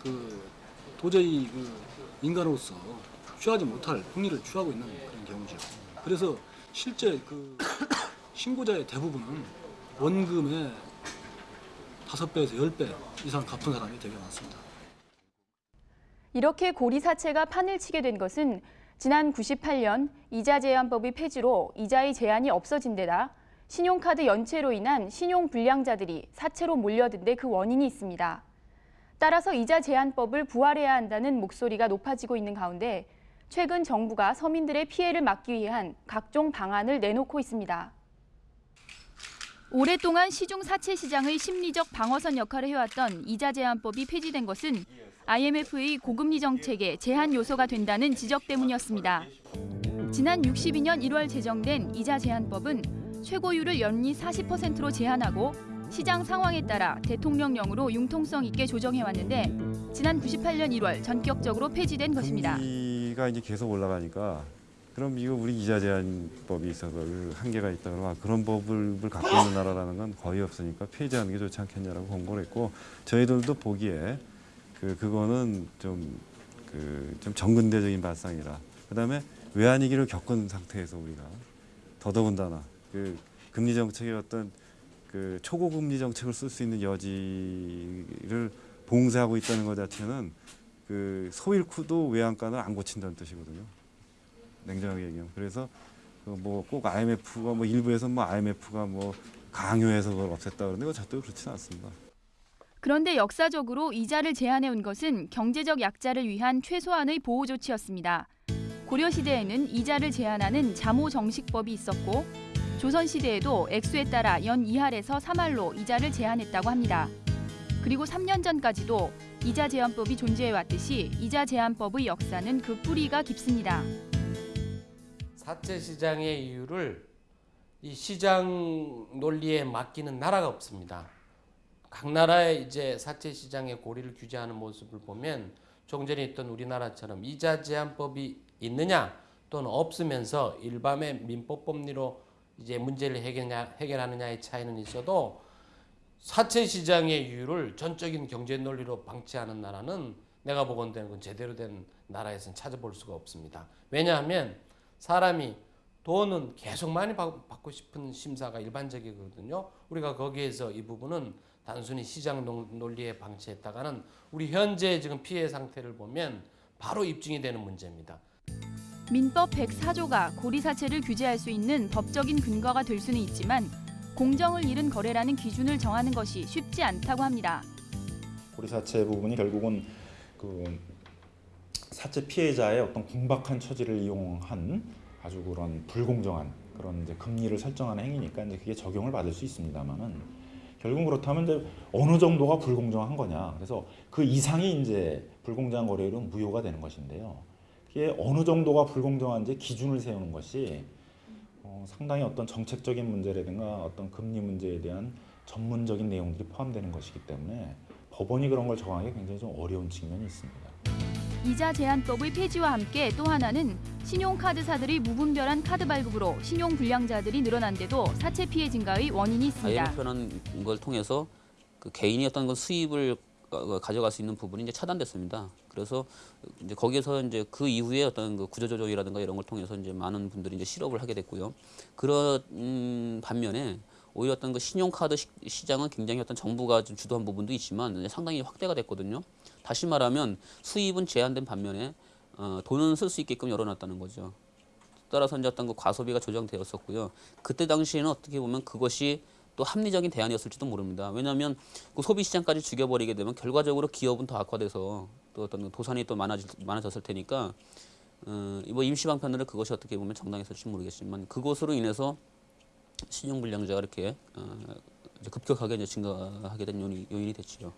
그 도저히 그 인간으로서 취하지 못할 폭리를 취하고 있는 그런 경우죠. 그래서 실제 그 신고자의 대부분은 원금의 다섯 배에서 열배 이상 갚은 사람이 되게 많습니다. 이렇게 고리 사채가 판을 치게 된 것은 지난 98년 이자 제한법이 폐지로 이자의 제한이 없어진 데다 신용카드 연체로 인한 신용 불량자들이 사채로 몰려든 데 그 원인이 있습니다. 따라서 이자 제한법을 부활해야 한다는 목소리가 높아지고 있는 가운데 최근 정부가 서민들의 피해를 막기 위한 각종 방안을 내놓고 있습니다. 오랫동안 시중 사채 시장의 심리적 방어선 역할을 해왔던 이자 제한법이 폐지된 것은 IMF의 고금리 정책의 제한 요소가 된다는 지적 때문이었습니다. 지난 62년 1월 제정된 이자 제한법은 최고율을 연리 40%로 제한하고 시장 상황에 따라 대통령령으로 융통성 있게 조정해왔는데 지난 98년 1월 전격적으로 폐지된 것입니다. 금리가 이제 계속 올라가니까 그럼 이거 우리 이자 제한법이 있어서 그 한계가 있다 그러면 아, 그런 법을 갖고 있는 나라라는 건 거의 없으니까 폐지하는 게 좋지 않겠냐라고 권고를 했고 저희들도 보기에 그 그거는 좀 그 좀 정근대적인 발상이라 그다음에 외환위기를 겪은 상태에서 우리가 더더군다나 그 금리 정책의 어떤 그 초고금리 정책을 쓸 수 있는 여지를 봉쇄하고 있다는 것 자체는 그 소일쿠도 외환간을 안 고친다는 뜻이거든요. 냉정하게 얘기하면 그래서 뭐 꼭 IMF가 뭐 일부에서 뭐 IMF가 뭐 강요해서 그걸 없앴다 그러는데 그건 절대 그렇지는 않습니다. 그런데 역사적으로 이자를 제한해 온 것은 경제적 약자를 위한 최소한의 보호 조치였습니다. 고려 시대에는 이자를 제한하는 자모 정식법이 있었고 조선 시대에도 액수에 따라 연 2할에서 3할로 이자를 제한했다고 합니다. 그리고 3년 전까지도 이자 제한법이 존재해 왔듯이 이자 제한법의 역사는 그 뿌리가 깊습니다. 사채 시장의 이유를 이 시장 논리에 맡기는 나라가 없습니다. 각 나라의 이제 사채 시장의 고리를 규제하는 모습을 보면 조금 전에 있던 우리나라처럼 이자 제한법이 있느냐 또는 없으면서 일반의 민법 법리로 이제 문제를 해결하느냐의 차이는 있어도 사채 시장의 이유를 전적인 경제 논리로 방치하는 나라는 내가 보건대는 건 제대로 된 나라에서는 찾아볼 수가 없습니다. 왜냐하면 사람이 돈은 계속 많이 받- 받고 싶은 심사가 일반적이거든요. 우리가 거기에서 이 부분은 단순히 시장 논- 논리에 방치했다가는 우리 현재 지금 피해 상태를 보면 바로 입증이 되는 문제입니다. 민법 104조가 고리사채를 규제할 수 있는 법적인 근거가 될 수는 있지만 공정을 잃은 거래라는 기준을 정하는 것이 쉽지 않다고 합니다. 고리사채 부분이 결국은 그 사채 피해자의 어떤 궁박한 처지를 이용한 아주 그런 불공정한 그런 이제 금리를 설정하는 행위니까 이제 그게 적용을 받을 수 있습니다만은 결국 그렇다면 이제 어느 정도가 불공정한 거냐 그래서 그 이상이 이제 불공정한 거래율은 무효가 되는 것인데요. 그게 어느 정도가 불공정한지 기준을 세우는 것이 어, 상당히 어떤 정책적인 문제라든가 어떤 금리 문제에 대한 전문적인 내용들이 포함되는 것이기 때문에 법원이 그런 걸 정하기 굉장히 좀 어려운 측면이 있습니다. 이자 제한법의 폐지와 함께 또 하나는 신용카드사들이 무분별한 카드 발급으로 신용 불량자들이 늘어난데도 사채 피해 증가의 원인이 있습니다. IMF라는 걸 통해서 그 개인이 어떤 그 수입을 어, 가져갈 수 있는 부분이 이제 차단됐습니다. 그래서 이제 거기에서 이제 그 이후에 어떤 그 구조조정이라든가 이런 걸 통해서 이제 많은 분들이 이제 실업을 하게 됐고요. 그런 음, 반면에 오히려 어떤 그 신용카드 시, 시장은 굉장히 어떤 정부가 좀 주도한 부분도 있지만 상당히 확대가 됐거든요. 다시 말하면 수입은 제한된 반면에 어, 돈은 쓸 수 있게끔 열어놨다는 거죠. 따라서 이제 어떤 그 과소비가 조정되었었고요. 그때 당시에는 어떻게 보면 그것이 또 합리적인 대안이었을지도 모릅니다. 왜냐하면 그 소비 시장까지 죽여버리게 되면 결과적으로 기업은 더 악화돼서 또 어떤 도산이 또 많아질, 많아졌을 테니까 어, 뭐 임시 방편으로 그것이 어떻게 보면 정당했을지 모르겠지만 그것으로 인해서 신용 불량자가 이렇게 어, 급격하게 이제 증가하게 된 요인이, 요인이 됐죠.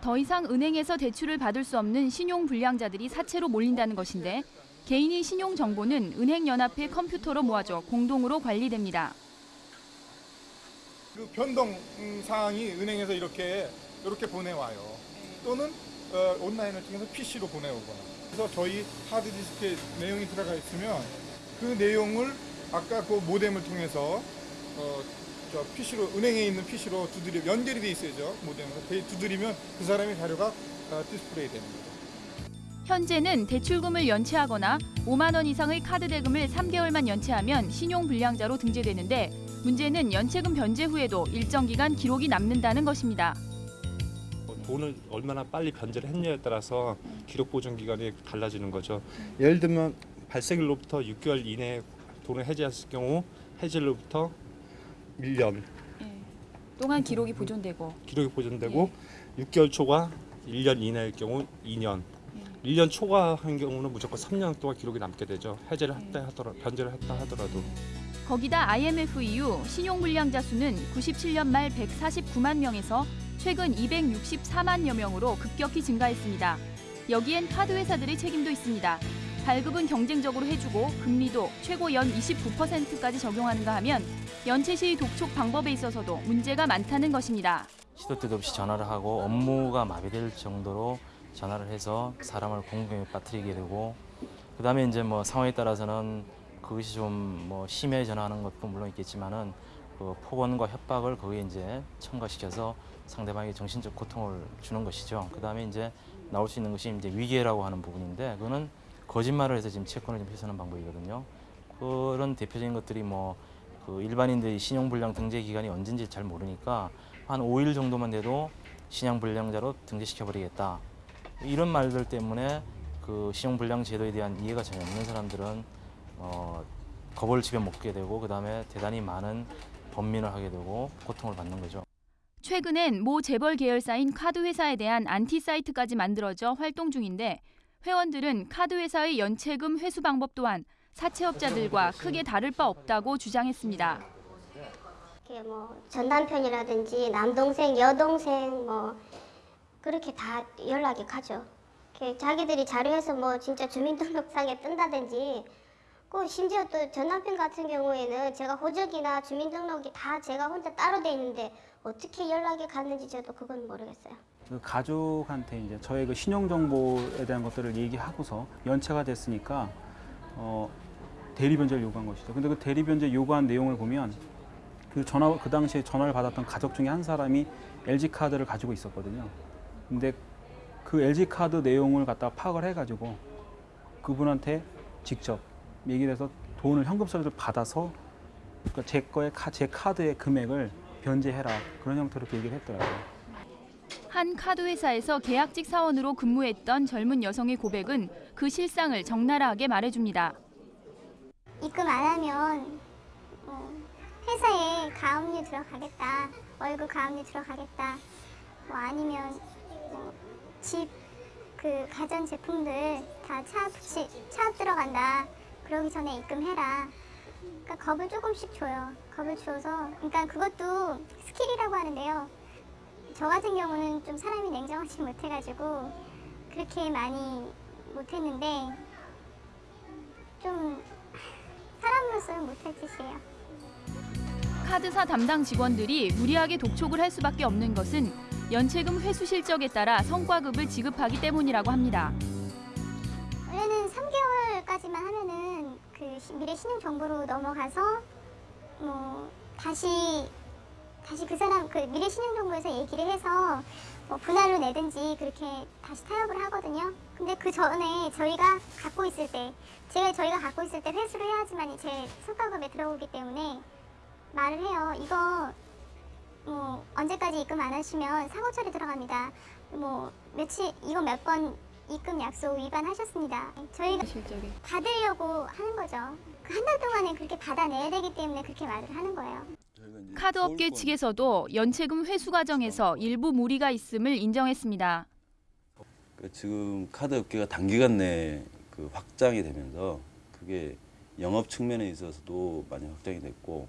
더 이상 은행에서 대출을 받을 수 없는 신용 불량자들이 사채로 몰린다는 것인데 개인의 신용 정보는 은행 연합회 컴퓨터로 모아져 공동으로 관리됩니다. 그 변동 음, 사항이 은행에서 이렇게 이렇게 보내와요. 또는 어, 온라인을 통해서 PC로 보내오거나. 그래서 저희 하드 디스크에 내용이 들어가 있으면 그 내용을 아까 그 모뎀을 통해서 어, 저 PC로 은행에 있는 PC로 두드리 연결이 돼 있어야죠 모뎀으로 돼- 두드리면 그 사람의 자료가 어, 디스플레이 거죠. 현재는 대출금을 연체하거나 5만 원 이상의 카드 대금을 3개월만 연체하면 신용 불량자로 등재되는데 문제는 연체금 변제 후에도 일정 기간 기록이 남는다는 것입니다. 돈을 얼마나 빨리 변제를 했냐에 따라서 기록 보존 기간이 달라지는 거죠. 예를 들면 발생일로부터 6개월 이내에 돈을 해지했을 경우 해지일로부터 1년. 동안 기록이 보존되고. 기록이 보존되고 6개월 초과 1년 이내일 경우 2년. 1년 초과한 경우는 무조건 3년 동안 기록이 남게 되죠. 해제를 했다 하더라도 변제를 했다 하더라도. 거기다 IMF 이후 신용 불량자 수는 97년 말 149만 명에서 최근 264만여 명으로 급격히 증가했습니다. 여기엔 카드 회사들의 책임도 있습니다. 발급은 경쟁적으로 해주고 금리도 최고 연 29%까지 적용하는가 하면 연체 시 독촉 방법에 있어서도 문제가 많다는 것입니다. 시도 때도 없이 전화를 하고 업무가 마비될 정도로 전화를 해서 사람을 공경에 빠뜨리게 되고 그다음에 이제 뭐 상황에 따라서는 그것이 좀 뭐 심해 전화하는 것도 물론 있겠지만은 그 폭언과 협박을 거기에 이제 첨가시켜서 상대방에게 정신적 고통을 주는 것이죠. 그다음에 이제 나올 수 있는 것이 이제 위계라고 하는 부분인데 그거는 거짓말을 해서 지금 채권을 좀 훼손하는 방법이거든요. 그런 대표적인 것들이 뭐 그 일반인들이 신용불량 등재 기간이 언젠지 잘 모르니까 한 5일 정도만 돼도 신용불량자로 등재시켜버리겠다. 이런 말들 때문에 그 신용불량 제도에 대한 이해가 전혀 없는 사람들은 어, 겁을 집에 먹게 되고 그다음에 대단히 많은 번민을 하게 되고 고통을 받는 거죠. 최근엔 모 재벌 계열사인 카드 회사에 대한 안티 사이트까지 만들어져 활동 중인데 회원들은 카드 회사의 연체금 회수 방법 또한 사채업자들과 크게 다를 바 없다고 주장했습니다. 뭐 전남편이라든지 남동생, 여동생 뭐 그렇게 다 연락이 가죠. 자기들이 자료해서 뭐 진짜 주민등록상에 뜬다든지 그 심지어 또 전남편 같은 경우에는 제가 호적이나 주민등록이 다 제가 혼자 따로 돼 있는데 어떻게 연락이 갔는지 저도 그건 모르겠어요. 그 가족한테 이제 저의 그 신용 정보에 대한 것들을 얘기하고서 연체가 됐으니까 어, 대리 변제를 요구한 것이죠. 근데 그 대리 변제 요구한 내용을 보면 그 전화 그 당시에 전화를 받았던 가족 중에 한 사람이 LG 카드를 가지고 있었거든요. 근데 그 LG 카드 내용을 갖다가 파악을 해가지고 그분한테 직접 얘기를 해서 돈을 현금 서류를 받아서 그러니까 제 카, 제 카드의 금액을 변제해라 그런 형태로 얘기를 했더라고요. 한 카드 회사에서 계약직 사원으로 근무했던 젊은 여성의 고백은 그 실상을 적나라하게 말해줍니다. 입금 안 하면 뭐 회사에 가압류 들어가겠다, 월급 가압류 들어가겠다, 뭐 아니면 뭐 집그 가전 제품들 다 차압 시- 차압 들어간다. 그러기 전에 입금해라. 그러니까 겁을 조금씩 줘요. 겁을 줘서 그러니까 그것도 skill이라고 하는데요. 저 같은 경우는 좀 사람이 냉정하지 못해가지고 그렇게 많이 못했는데 좀 사람으로서는 못할 짓이에요. 카드사 담당 직원들이 무리하게 독촉을 할 수밖에 없는 것은 연체금 회수 실적에 따라 성과급을 지급하기 때문이라고 합니다. 원래는 3개월까지만 하면은 그 시- 미래 신용 정보로 넘어가서 뭐 다시 다시 그 사람 그 미래 신용 정보에서 얘기를 해서 뭐 분할로 내든지 그렇게 다시 타협을 하거든요. 근데 그 전에 저희가 갖고 있을 때 제가 저희가 갖고 있을 때 회수를 해야지만이 제 성과급에 들어오기 때문에 말을 해요. 이거 뭐 언제까지 입금 안 하시면 사고 처리 들어갑니다. 뭐 며칠 이거 몇번 입금 약속 위반하셨습니다. 저희가 받으려고 하는 거죠. 그 한 달 동안에 그렇게 받아내야 되기 때문에 그렇게 말을 하는 거예요. 카드업계 측에서도 연체금 회수 과정에서 일부 무리가 있음을 인정했습니다. 그 지금 카드 업계가 단기간 내에 그 확장이 되면서 그게 영업 측면에 있어서도 많이 확장이 됐고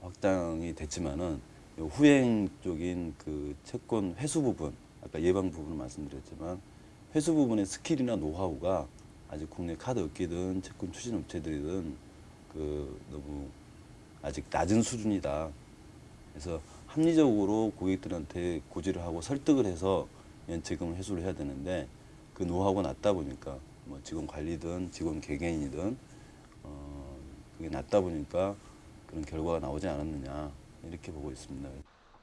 확장이 됐지만은 요 후행 쪽인 그 채권 회수 부분 아까 예방 부분을 말씀드렸지만 회수 부분의 skill이나 노하우가 아직 국내 카드 업계든 채권 추심 업체들이든 그 너무 아직 낮은 수준이다. 그래서 합리적으로 고객들한테 고지를 하고 설득을 해서 연체금을 회수를 해야 되는데 그 노하우가 낮다 보니까 뭐 직원 관리든 직원 개개인이든 어 그게 낮다 보니까 그런 결과가 나오지 않았느냐 이렇게 보고 있습니다.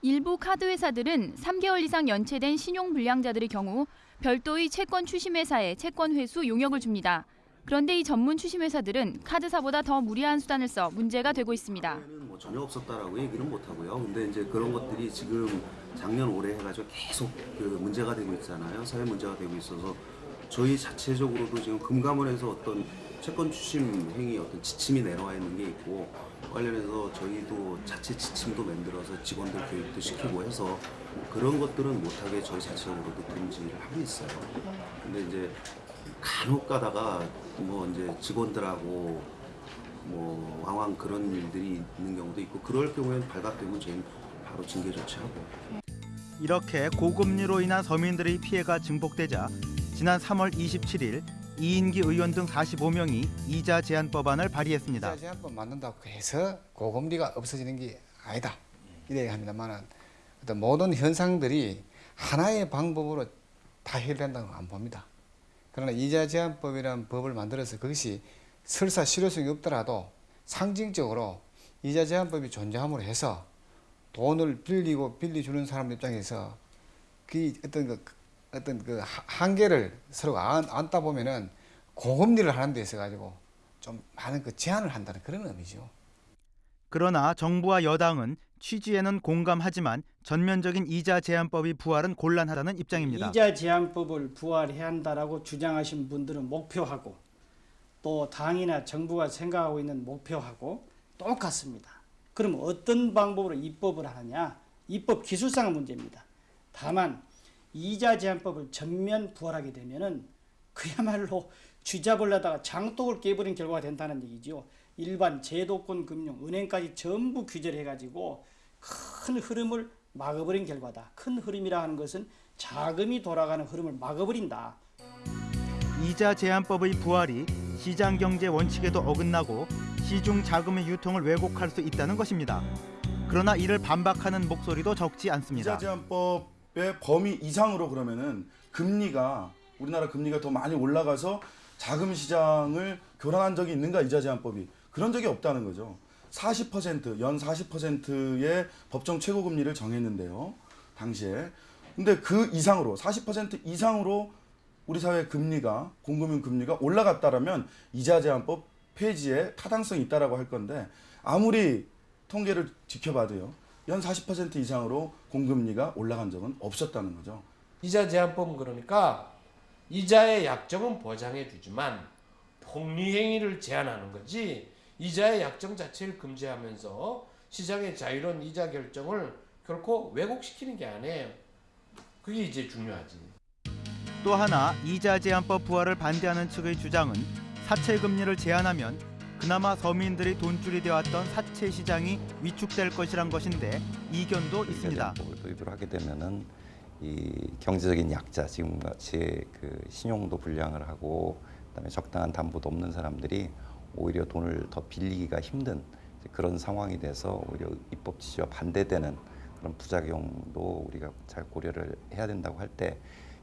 일부 카드 회사들은 3개월 이상 연체된 신용 불량자들의 경우 별도의 채권 추심 회사에 채권 회수 용역을 줍니다. 그런데 이 전문 추심 회사들은 카드사보다 더 무리한 수단을 써 문제가 되고 있습니다. 뭐 전혀 없었다라고 얘기는 못 하고요. 근데 이제 그런 것들이 지금 작년 올해 해가지고 계속 그 문제가 되고 있잖아요. 사회 문제가 되고 있어서 저희 자체적으로도 지금 금감원에서 어떤 채권 추심 행위 어떤 지침이 내려와 있는 게 있고 관련해서 저희도 자체 지침도 만들어서 직원들 교육도 시키고 해서 그런 것들은 못하게 저희 자체적으로도 금지를 하고 있어요. 근데 이제 간혹 가다가 뭐 이제 직원들하고 뭐 왕왕 그런 일들이 있는 경우도 있고 그럴 경우에는 발각되면 저희는 바로 징계 조치하고 이렇게 고금리로 인한 서민들의 피해가 증폭되자 지난 3월 27일 이인기 의원 등 45명이 이자 제한 법안을 발의했습니다. 이자 제한법 만든다고 해서 고금리가 없어지는 게 아니다. 이래 합니다만은 어떤 모든 현상들이 하나의 방법으로 다 해결된다고 안 봅니다. 그러나 이자 제한법이라는 법을 만들어서 그것이 설사 실효성이 없더라도 상징적으로 이자 제한법이 존재함으로 해서 돈을 빌리고 빌려주는 사람 입장에서 그 어떤 그 어떤 그 하- 한계를 서로가 안, 안다 보면은 고금리를 하는 데 있어 가지고 좀 많은 그 제한을 한다는 그런 의미죠. 그러나 정부와 여당은 취지에는 공감하지만 전면적인 이자 제한법이 부활은 곤란하다는 입장입니다. 이자 제한법을 부활해야 한다라고 주장하신 분들은 목표하고 또 당이나 정부가 생각하고 있는 목표하고 똑같습니다. 그럼 어떤 방법으로 입법을 하느냐? 입법 기술상의 문제입니다. 다만 이자 제한법을 전면 부활하게 되면은 그야말로 쥐잡으려다가 장독을 깨버린 결과가 된다는 얘기죠. 일반 제도권 금융, 은행까지 전부 규제를 해가지고 큰 흐름을 막아버린 결과다. 큰 흐름이라 하는 것은 자금이 돌아가는 흐름을 막아버린다. 이자 제한법의 부활이 시장 경제 원칙에도 어긋나고 시중 자금의 유통을 왜곡할 수 있다는 것입니다. 그러나 이를 반박하는 목소리도 적지 않습니다. 이자 제한법의 범위 이상으로 그러면은 금리가 우리나라 금리가 더 많이 올라가서 자금 시장을 교란한 적이 있는가 이자 제한법이 그런 적이 없다는 거죠. 40%연 40%의 법정 최고 금리를 정했는데요. 당시에. 근데 그 이상으로 40% 이상으로 우리 사회 금리가 공금융 금리가 올라갔다라면 이자 제한법 폐지에 타당성이 있다라고 할 건데 아무리 통계를 지켜봐도요. 연 40% 이상으로 공금리가 올라간 적은 없었다는 거죠. 이자 제한법은 그러니까 이자의 약정은 보장해 주지만 폭리 행위를 제한하는 거지 이자의 약정 자체를 금지하면서 시장의 자유로운 이자 결정을 결코 왜곡시키는 게 아니에요. 그게 이제 중요하지. 또 하나 이자 제한법 부활을 반대하는 측의 주장은 사채 금리를 제한하면 그나마 서민들이 돈줄이 되었던 사채 시장이 위축될 것이란 것인데 이견도 있습니다. 도입을 하게 되면은 이 경제적인 약자 지금 같이 그 신용도 불량을 하고 그다음에 적당한 담보도 없는 사람들이 오히려 돈을 더 빌리기가 힘든 그런 상황이 돼서 오히려 입법 취지와 반대되는 그런 부작용도 우리가 잘 고려를 해야 된다고 할 때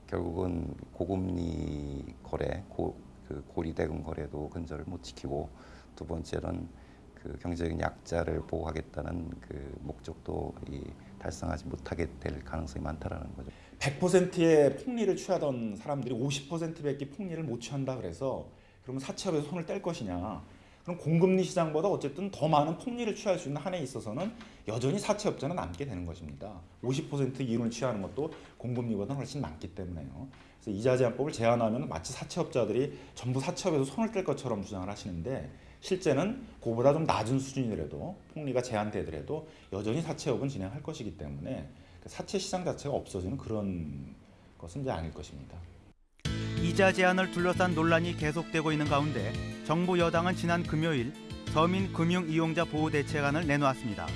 결국은 고금리 거래, 고, 그 고리대금 거래도 근절을 못 지키고 두 번째는 그 경제적인 약자를 보호하겠다는 그 목적도 이 달성하지 못하게 될 가능성이 많다라는 거죠. 100%의 폭리를 취하던 사람들이 50%밖에 폭리를 못 취한다 그래서 그러면 사채업에서 손을 뗄 것이냐? 그럼 공금리 시장보다 어쨌든 더 많은 폭리를 취할 수 있는 한에 있어서는 여전히 사채업자는 남게 되는 것입니다. 50% 이윤을 취하는 것도 공금리보다 훨씬 많기 때문에요. 그래서 이자 제한법을 제한하면 마치 사채업자들이 전부 사채업에서 손을 뗄 것처럼 주장을 하시는데 실제는 그보다 좀 낮은 수준이라도 폭리가 제한되더라도 여전히 사채업은 진행할 것이기 때문에 사채 시장 자체가 없어지는 그런 것은 이제 아닐 것입니다. 이자 제한을 둘러싼 논란이 계속되고 있는 가운데 정부 여당은 지난 금요일 서민 금융 이용자 보호 대책안을 내놓았습니다.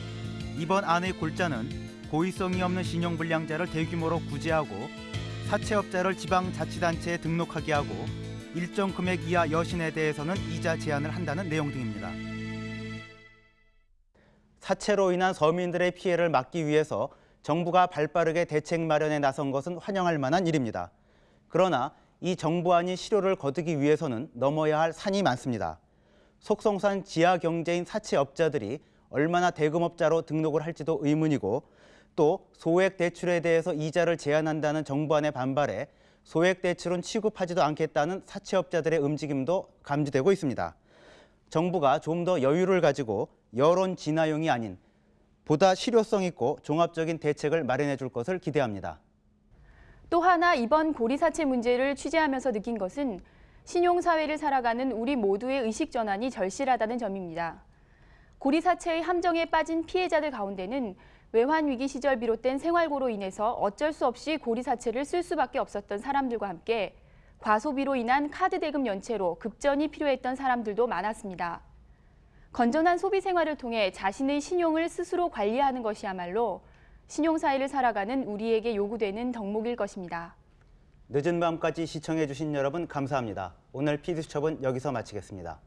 이번 안의 골자는 고의성이 없는 신용 불량자를 대규모로 구제하고 사채업자를 지방 자치단체에 등록하게 하고 일정 금액 이하 여신에 대해서는 이자 제한을 한다는 내용 등입니다. 사채로 인한 서민들의 피해를 막기 위해서 정부가 발빠르게 대책 마련에 나선 것은 환영할 만한 일입니다. 그러나 이 정부안이 실효를 거두기 위해서는 넘어야 할 산이 많습니다. 속성산 지하 경제인 사채업자들이 얼마나 대금업자로 등록을 할지도 의문이고 또 소액 대출에 대해서 이자를 제한한다는 정부안에 반발해 소액 대출은 취급하지도 않겠다는 사채업자들의 움직임도 감지되고 있습니다. 정부가 좀 더 여유를 가지고 여론 진화용이 아닌 보다 실효성 있고 종합적인 대책을 마련해 줄 것을 기대합니다. 또 하나 이번 고리사채 문제를 취재하면서 느낀 것은 신용사회를 살아가는 우리 모두의 의식 전환이 절실하다는 점입니다. 고리사채의 함정에 빠진 피해자들 가운데는 외환위기 시절 비롯된 생활고로 인해서 어쩔 수 없이 고리사채를 쓸 수밖에 없었던 사람들과 함께 과소비로 인한 카드 대금 연체로 급전이 필요했던 사람들도 많았습니다. 건전한 소비 생활을 통해 자신의 신용을 스스로 관리하는 것이야말로 신용사회를 살아가는 우리에게 요구되는 덕목일 것입니다. 늦은 밤까지 시청해주신 여러분 감사합니다. 오늘 피드수첩은 여기서 마치겠습니다.